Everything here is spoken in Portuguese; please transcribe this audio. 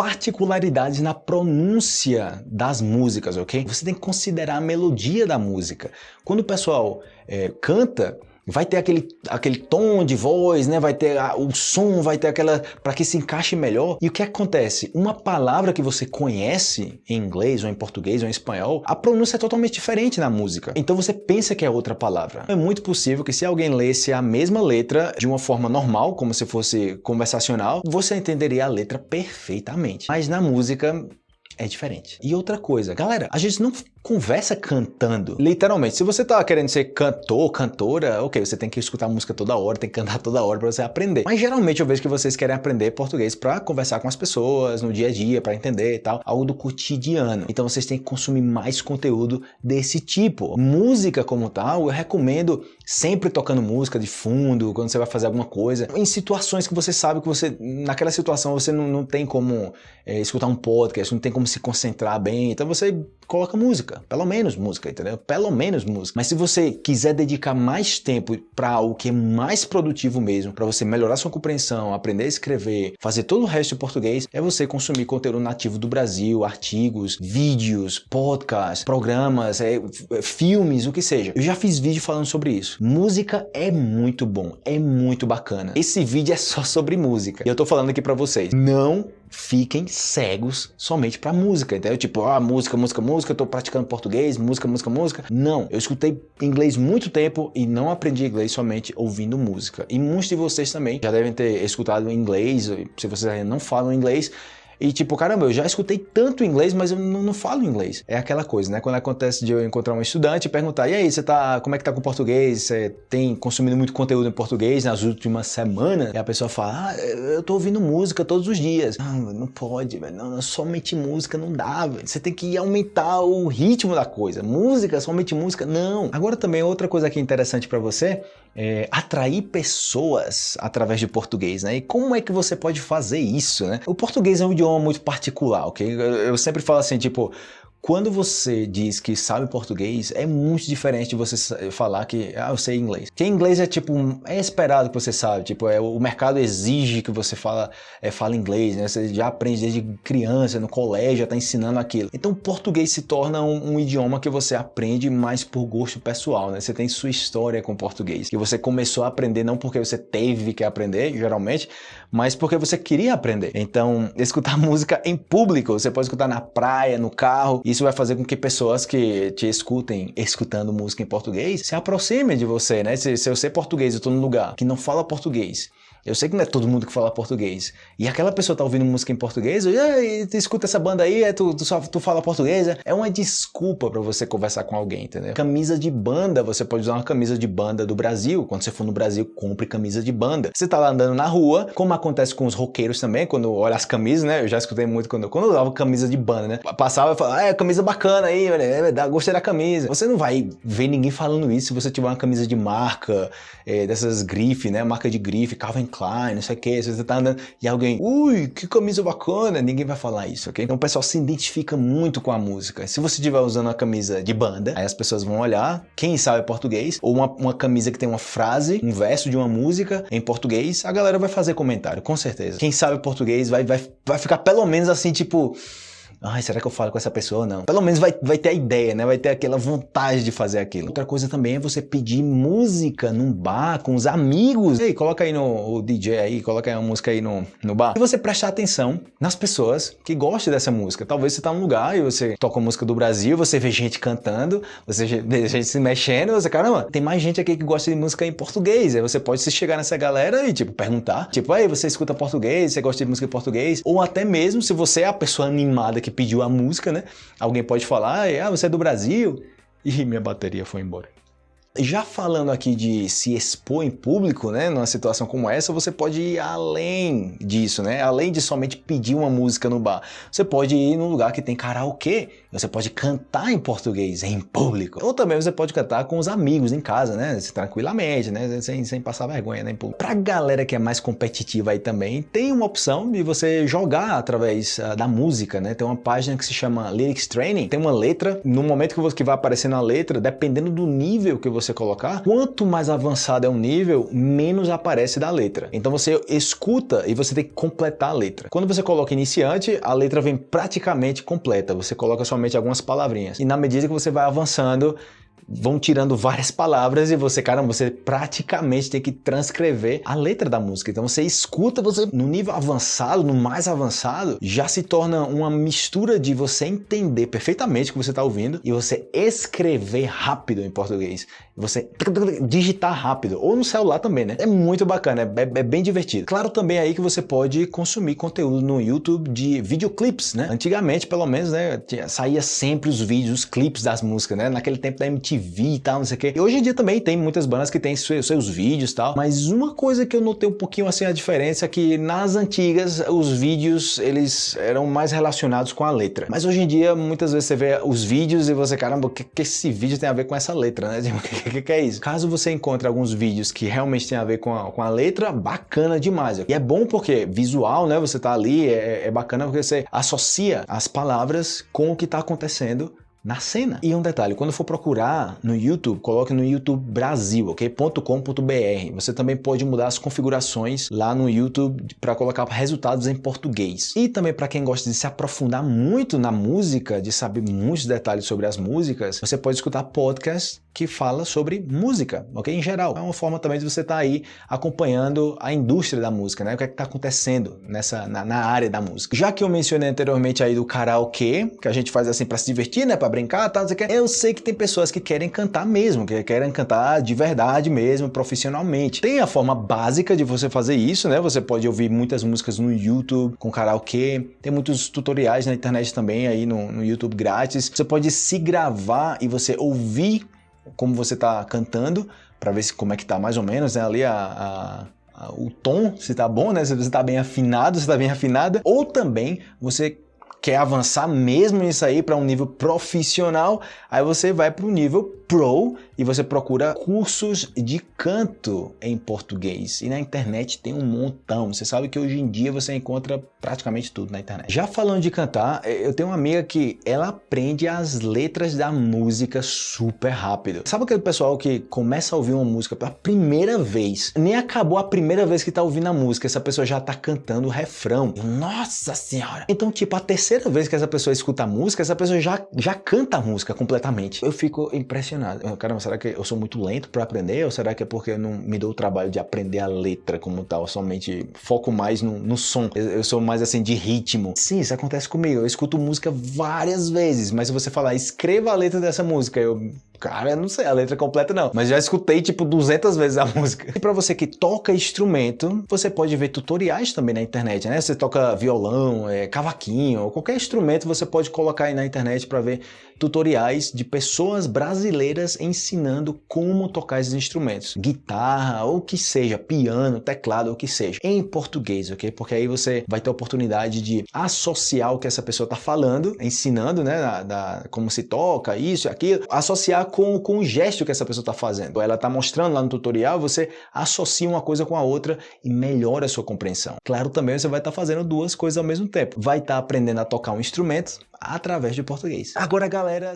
particularidades na pronúncia das músicas, ok? Você tem que considerar a melodia da música. Quando o pessoal é, canta, vai ter aquele, aquele tom de voz, né? vai ter a, o som, vai ter aquela... para que se encaixe melhor. E o que acontece? Uma palavra que você conhece em inglês, ou em português, ou em espanhol, a pronúncia é totalmente diferente na música. Então você pensa que é outra palavra. É muito possível que se alguém lesse a mesma letra de uma forma normal, como se fosse conversacional, você entenderia a letra perfeitamente. Mas na música é diferente. E outra coisa, galera, a gente não conversa cantando. Literalmente, se você tá querendo ser cantor, cantora, ok, você tem que escutar música toda hora, tem que cantar toda hora para você aprender. Mas geralmente eu vejo que vocês querem aprender português para conversar com as pessoas no dia a dia, para entender e tal, algo do cotidiano. Então vocês têm que consumir mais conteúdo desse tipo. Música como tal, eu recomendo sempre tocando música de fundo, quando você vai fazer alguma coisa, em situações que você sabe que você, naquela situação você não, não tem como é, escutar um podcast, não tem como se concentrar bem, então você coloca música, pelo menos música, entendeu? Pelo menos música. Mas se você quiser dedicar mais tempo para algo que é mais produtivo mesmo, para você melhorar sua compreensão, aprender a escrever, fazer todo o resto em português, é você consumir conteúdo nativo do Brasil, artigos, vídeos, podcasts, programas, é, filmes, o que seja. Eu já fiz vídeo falando sobre isso. Música é muito bom, é muito bacana. Esse vídeo é só sobre música. E eu tô falando aqui para vocês, não fiquem cegos somente para música, entendeu? Tipo, ah, música, música, música, eu tô praticando português, música, música, música. Não, eu escutei inglês muito tempo e não aprendi inglês somente ouvindo música. E muitos de vocês também já devem ter escutado inglês, se vocês ainda não falam inglês, e tipo, caramba, eu já escutei tanto inglês, mas eu não, não, falo inglês. É aquela coisa, né? Quando acontece de eu encontrar um estudante e perguntar, e aí, você tá, como é que tá com o português? Você tem consumido muito conteúdo em português nas últimas semanas? E a pessoa fala, ah, eu tô ouvindo música todos os dias. Não, não pode, velho. Não, somente música não dá, velho. Você tem que aumentar o ritmo da coisa. Música, somente música, não. Agora também outra coisa aqui interessante para você é, atrair pessoas através de português, né? E como é que você pode fazer isso, né? O português é um idioma muito particular, ok? Eu sempre falo assim, tipo, quando você diz que sabe português, é muito diferente de você falar que ah, eu sei inglês. Porque inglês é tipo, é esperado que você sabe, tipo, é, o mercado exige que você fala, é, fala inglês, né? Você já aprende desde criança, no colégio, já tá ensinando aquilo. Então português se torna um, um, idioma que você aprende mais por gosto pessoal, né? Você tem sua história com português, que você começou a aprender não porque você teve que aprender, geralmente, mas porque você queria aprender. Então, escutar música em público, você pode escutar na praia, no carro, isso vai fazer com que pessoas que te escutem escutando música em português se aproximem de você, né? Se, se eu sei português, eu estou num lugar que não fala português eu sei que não é todo mundo que fala português. E aquela pessoa tá ouvindo música em português, e tu escuta essa banda aí, é, tu, tu, só, tu fala português. É, é uma desculpa para você conversar com alguém, entendeu? Camisa de banda, você pode usar uma camisa de banda do Brasil. Quando você for no Brasil, compre camisa de banda. Você tá lá andando na rua, como acontece com os roqueiros também, quando olha as camisas, né? Eu já escutei muito quando, quando eu usava camisa de banda, né? Passava e falava, ah, é, camisa bacana aí, é, gostei da camisa. Você não vai ver ninguém falando isso se você tiver uma camisa de marca, é, dessas grife, né? Marca de grife, Calvin Klein, não sei o que, você tá andando e alguém, ui, que camisa bacana, ninguém vai falar isso, ok? Então o pessoal se identifica muito com a música. Se você estiver usando uma camisa de banda, aí as pessoas vão olhar, quem sabe português, ou uma, uma camisa que tem uma frase, um verso de uma música em português, a galera vai fazer comentário, com certeza. Quem sabe português vai, vai, vai ficar pelo menos assim, tipo ai, será que eu falo com essa pessoa ou não? Pelo menos vai, vai ter a ideia, né? Vai ter aquela vontade de fazer aquilo. Outra coisa também é você pedir música num bar com os amigos. Ei, coloca aí no o DJ aí, coloca aí uma música aí no, no bar. E você prestar atenção nas pessoas que gostam dessa música. Talvez você tá num lugar e você toca música do Brasil, você vê gente cantando, você vê gente se mexendo, você, caramba, tem mais gente aqui que gosta de música em português. Aí você pode se chegar nessa galera e, tipo, perguntar. Tipo, aí, você escuta português, você gosta de música em português? Ou até mesmo se você é a pessoa animada que que pediu a música, né? Alguém pode falar, ah, você é do Brasil? E minha bateria foi embora. Já falando aqui de se expor em público, né, numa situação como essa, você pode ir além disso, né? Além de somente pedir uma música no bar. Você pode ir num lugar que tem karaokê, você pode cantar em português em público. Ou também você pode cantar com os amigos em casa, né? Tranquilamente, né? Sem, sem passar vergonha, né? Em público. Pra galera que é mais competitiva aí também, tem uma opção de você jogar através uh, da música, né? Tem uma página que se chama Lyrics Training, tem uma letra, no momento que, você, que vai aparecendo a letra, dependendo do nível que você você colocar, quanto mais avançado é o nível, menos aparece da letra. Então você escuta e você tem que completar a letra. Quando você coloca iniciante, a letra vem praticamente completa. Você coloca somente algumas palavrinhas. E na medida que você vai avançando, vão tirando várias palavras e você, caramba, você praticamente tem que transcrever a letra da música. Então você escuta, você no nível avançado, no mais avançado, já se torna uma mistura de você entender perfeitamente o que você está ouvindo e você escrever rápido em português. Você digitar rápido, ou no celular também, né? É muito bacana, é, é bem divertido. Claro também aí que você pode consumir conteúdo no YouTube de videoclips, né? Antigamente, pelo menos, né, saía sempre os vídeos, os clipes das músicas, né? Naquele tempo da MTV e tal, não sei o quê. E hoje em dia também tem muitas bandas que têm seus, seus vídeos e tal, mas uma coisa que eu notei um pouquinho assim a diferença é que nas antigas os vídeos eles eram mais relacionados com a letra. Mas hoje em dia muitas vezes você vê os vídeos e você, caramba, o que, que esse vídeo tem a ver com essa letra, né? O que, que, é isso? Caso você encontre alguns vídeos que realmente tem a ver com a, com a letra, bacana demais. E é bom porque visual, né? Você tá ali, é, é bacana porque você associa as palavras com o que tá acontecendo na cena. E um detalhe, quando for procurar no YouTube, coloque no YouTube Brasil, ok? .com.br. Você também pode mudar as configurações lá no YouTube para colocar resultados em português. E também para quem gosta de se aprofundar muito na música, de saber muitos detalhes sobre as músicas, você pode escutar podcast que fala sobre música, ok? Em geral. É uma forma também de você estar tá aí acompanhando a indústria da música, né? O que é está acontecendo nessa, na, na, área da música. Já que eu mencionei anteriormente aí do karaokê, que a gente faz assim para se divertir, né? Para brincar, tá, eu sei que tem pessoas que querem cantar mesmo, que querem cantar de verdade mesmo, profissionalmente. Tem a forma básica de você fazer isso, né? Você pode ouvir muitas músicas no YouTube com karaokê, tem muitos tutoriais na internet também aí no, no YouTube grátis. Você pode se gravar e você ouvir como você está cantando, para ver se, como é que tá mais ou menos, né? Ali a, a, o tom, se tá bom, né? Se você tá bem afinado, se tá bem afinada. Ou também você quer avançar mesmo nisso aí para um nível profissional, aí você vai para o nível Pro e você procura cursos de canto em português. E na internet tem um montão. Você sabe que hoje em dia você encontra praticamente tudo na internet. Já falando de cantar, eh, eu tenho uma amiga que ela aprende as letras da música super rápido. Sabe aquele pessoal que começa a ouvir uma música pela primeira vez, nem acabou a primeira vez que tá ouvindo a música, essa pessoa já tá cantando o refrão. Nossa senhora! Então, tipo, a terceira vez que essa pessoa escuta a música, essa pessoa já, já canta a música completamente. Eu fico impressionado. Caramba, será que eu sou muito lento para aprender? Ou será que é porque eu não me dou o trabalho de aprender a letra como tal? Somente foco mais no, no som. Eu, eu sou mais assim de ritmo. Sim, isso acontece comigo. Eu escuto música várias vezes, mas se você falar, escreva a letra dessa música, eu Cara, eu não sei a letra completa não, mas já escutei tipo 200 vezes a música. E para você que toca instrumento, você pode ver tutoriais também na internet, né? Você toca violão, é, cavaquinho, qualquer instrumento você pode colocar aí na internet para ver tutoriais de pessoas brasileiras ensinando como tocar esses instrumentos. Guitarra, ou que seja, piano, teclado, ou que seja. Em português, ok? Porque aí você vai ter a oportunidade de associar o que essa pessoa está falando, ensinando, né? Da, da, como se toca, isso e aquilo, associar com, com o gesto que essa pessoa está fazendo. Ela está mostrando lá no tutorial, você associa uma coisa com a outra e melhora a sua compreensão. Claro, também você vai estar tá fazendo duas coisas ao mesmo tempo. Vai estar tá aprendendo a tocar um instrumento através de português. Agora, galera...